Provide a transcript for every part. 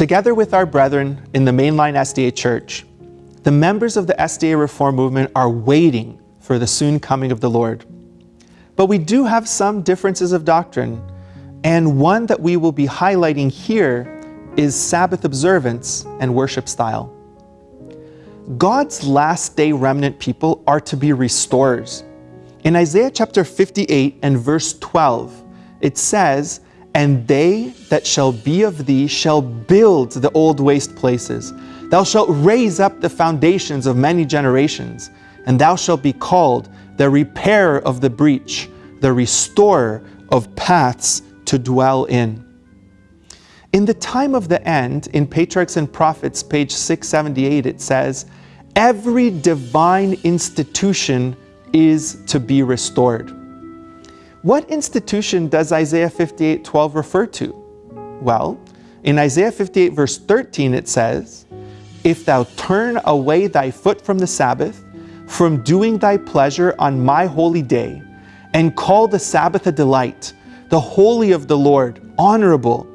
Together with our brethren in the mainline SDA Church, the members of the SDA Reform Movement are waiting for the soon coming of the Lord. But we do have some differences of doctrine, and one that we will be highlighting here is Sabbath observance and worship style. God's last day remnant people are to be restorers. In Isaiah chapter 58 and verse 12, it says, And they that shall be of thee shall build the old waste places. Thou shalt raise up the foundations of many generations, and thou shalt be called the repairer of the breach, the restorer of paths to dwell in. In the time of the end, in Patriarchs and Prophets, page 678, it says, Every divine institution is to be restored. What institution does Isaiah 58, 12 refer to? Well, in Isaiah 58 verse 13 it says, If thou turn away thy foot from the Sabbath, from doing thy pleasure on my holy day, and call the Sabbath a delight, the holy of the Lord, honorable,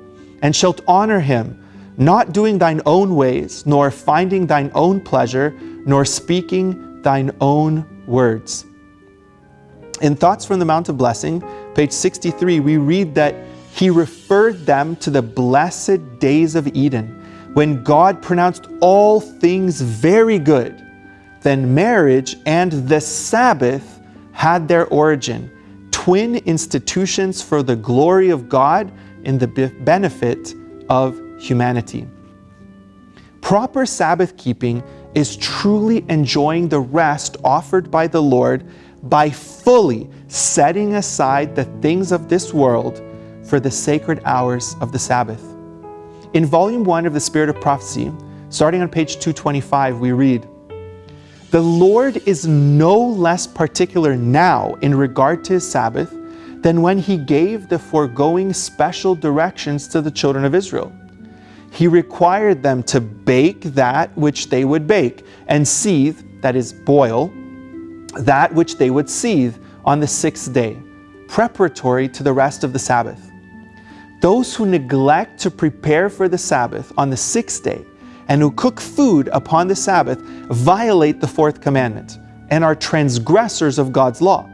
and shalt honor him, not doing thine own ways, nor finding thine own pleasure, nor speaking thine own words. In Thoughts from the Mount of Blessing, page 63, we read that he referred them to the blessed days of Eden, when God pronounced all things very good. Then marriage and the Sabbath had their origin, twin institutions for the glory of God and the benefit of humanity. Proper Sabbath keeping is truly enjoying the rest offered by the Lord by fully setting aside the things of this world for the sacred hours of the Sabbath. In volume 1 of the Spirit of Prophecy, starting on page 225, we read, The Lord is no less particular now in regard to his Sabbath than when he gave the foregoing special directions to the children of Israel. He required them to bake that which they would bake, and seethe, that is, boil, that which they would seethe on the sixth day, preparatory to the rest of the Sabbath. Those who neglect to prepare for the Sabbath on the sixth day and who cook food upon the Sabbath violate the fourth commandment and are transgressors of God's law.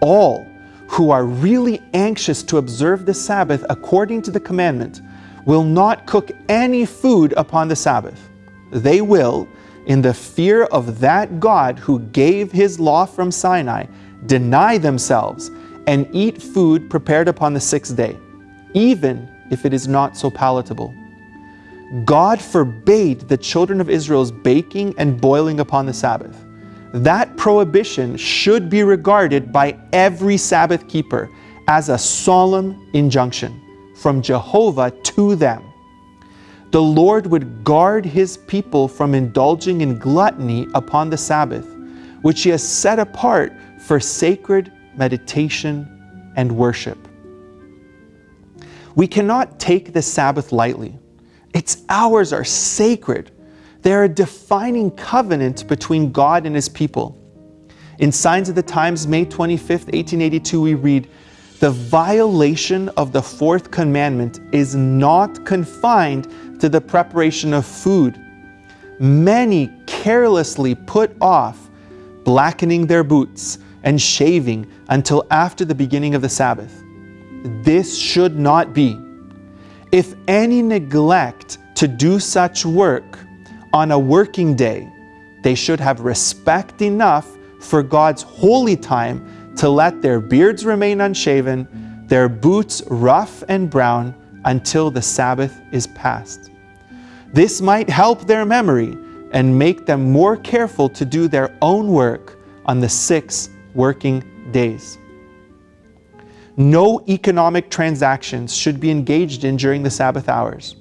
All who are really anxious to observe the Sabbath according to the commandment will not cook any food upon the Sabbath. They will, in the fear of that God who gave his law from Sinai, deny themselves and eat food prepared upon the sixth day, even if it is not so palatable. God forbade the children of Israel's baking and boiling upon the Sabbath that prohibition should be regarded by every Sabbath keeper as a solemn injunction from Jehovah to them. The Lord would guard his people from indulging in gluttony upon the Sabbath, which he has set apart for sacred meditation and worship. We cannot take the Sabbath lightly. Its hours are sacred they're a defining covenant between God and his people. In Signs of the Times, May 25, 1882, we read, The violation of the fourth commandment is not confined to the preparation of food. Many carelessly put off blackening their boots and shaving until after the beginning of the Sabbath. This should not be. If any neglect to do such work, on a working day, they should have respect enough for God's holy time to let their beards remain unshaven, their boots rough and brown until the Sabbath is past. This might help their memory and make them more careful to do their own work on the six working days. No economic transactions should be engaged in during the Sabbath hours.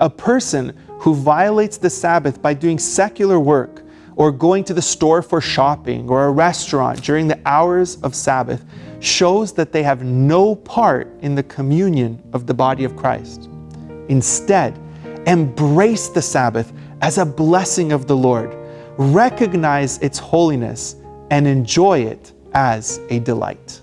A person who violates the Sabbath by doing secular work or going to the store for shopping or a restaurant during the hours of Sabbath shows that they have no part in the communion of the body of Christ. Instead, embrace the Sabbath as a blessing of the Lord, recognize its holiness, and enjoy it as a delight.